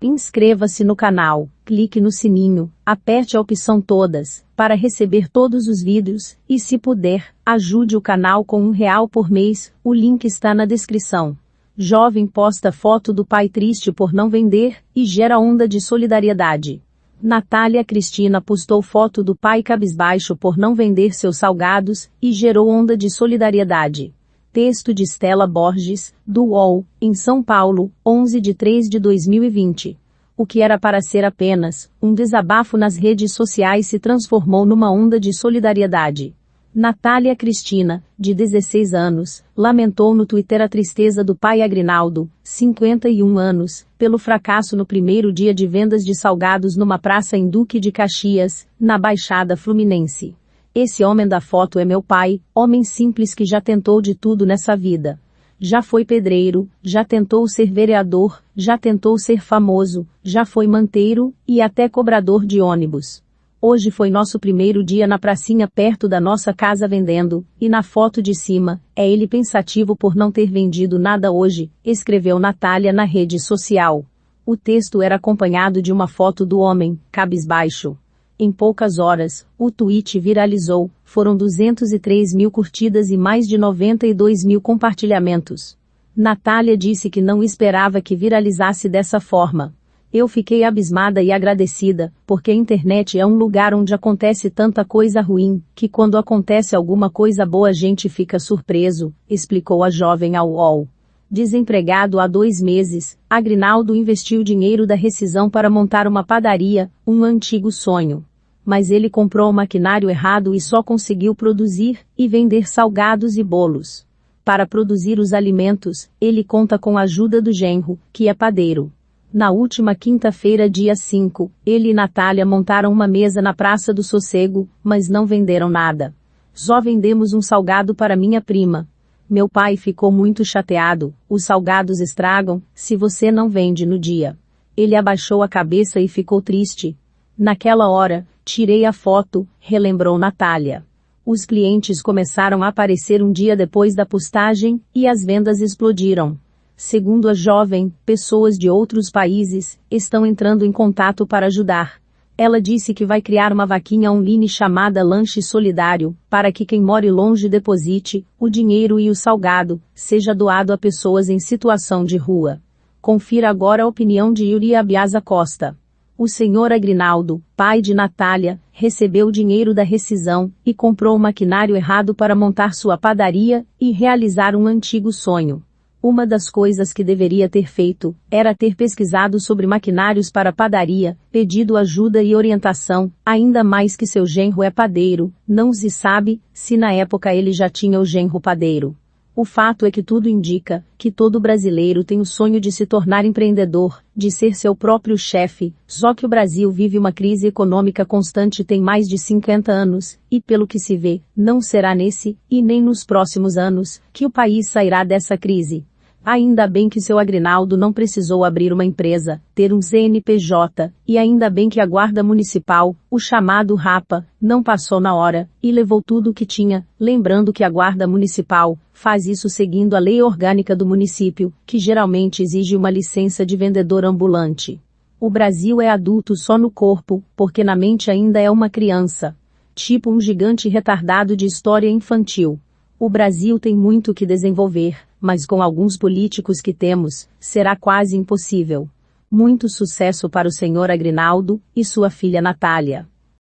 Inscreva-se no canal, clique no sininho, aperte a opção todas, para receber todos os vídeos, e se puder, ajude o canal com um real por mês, o link está na descrição. Jovem posta foto do pai triste por não vender, e gera onda de solidariedade. Natália Cristina postou foto do pai cabisbaixo por não vender seus salgados, e gerou onda de solidariedade. Texto de Stella Borges, do UOL, em São Paulo, 11 de 3 de 2020. O que era para ser apenas um desabafo nas redes sociais se transformou numa onda de solidariedade. Natália Cristina, de 16 anos, lamentou no Twitter a tristeza do pai Agrinaldo, 51 anos, pelo fracasso no primeiro dia de vendas de salgados numa praça em Duque de Caxias, na Baixada Fluminense. Esse homem da foto é meu pai, homem simples que já tentou de tudo nessa vida. Já foi pedreiro, já tentou ser vereador, já tentou ser famoso, já foi manteiro, e até cobrador de ônibus. Hoje foi nosso primeiro dia na pracinha perto da nossa casa vendendo, e na foto de cima, é ele pensativo por não ter vendido nada hoje, escreveu Natália na rede social. O texto era acompanhado de uma foto do homem, cabisbaixo. Em poucas horas, o tweet viralizou, foram 203 mil curtidas e mais de 92 mil compartilhamentos. Natália disse que não esperava que viralizasse dessa forma. Eu fiquei abismada e agradecida, porque a internet é um lugar onde acontece tanta coisa ruim, que quando acontece alguma coisa boa a gente fica surpreso, explicou a jovem ao UOL. Desempregado há dois meses, Agrinaldo investiu dinheiro da rescisão para montar uma padaria, um antigo sonho mas ele comprou o maquinário errado e só conseguiu produzir e vender salgados e bolos. Para produzir os alimentos, ele conta com a ajuda do genro, que é padeiro. Na última quinta-feira, dia 5, ele e Natália montaram uma mesa na Praça do Sossego, mas não venderam nada. Só vendemos um salgado para minha prima. Meu pai ficou muito chateado, os salgados estragam, se você não vende no dia. Ele abaixou a cabeça e ficou triste. Naquela hora, Tirei a foto, relembrou Natália. Os clientes começaram a aparecer um dia depois da postagem, e as vendas explodiram. Segundo a jovem, pessoas de outros países estão entrando em contato para ajudar. Ela disse que vai criar uma vaquinha online chamada Lanche Solidário, para que quem more longe deposite o dinheiro e o salgado, seja doado a pessoas em situação de rua. Confira agora a opinião de Yuri Abiasa Costa. O senhor Agrinaldo, pai de Natália, recebeu dinheiro da rescisão e comprou o maquinário errado para montar sua padaria e realizar um antigo sonho. Uma das coisas que deveria ter feito era ter pesquisado sobre maquinários para padaria, pedido ajuda e orientação, ainda mais que seu genro é padeiro, não se sabe se na época ele já tinha o genro padeiro. O fato é que tudo indica que todo brasileiro tem o sonho de se tornar empreendedor, de ser seu próprio chefe, só que o Brasil vive uma crise econômica constante tem mais de 50 anos, e pelo que se vê, não será nesse, e nem nos próximos anos, que o país sairá dessa crise. Ainda bem que seu Agrinaldo não precisou abrir uma empresa, ter um CNPJ, e ainda bem que a Guarda Municipal, o chamado RAPA, não passou na hora, e levou tudo o que tinha, lembrando que a Guarda Municipal faz isso seguindo a lei orgânica do município, que geralmente exige uma licença de vendedor ambulante. O Brasil é adulto só no corpo, porque na mente ainda é uma criança. Tipo um gigante retardado de história infantil. O Brasil tem muito que desenvolver, mas com alguns políticos que temos, será quase impossível. Muito sucesso para o senhor Agrinaldo e sua filha Natália.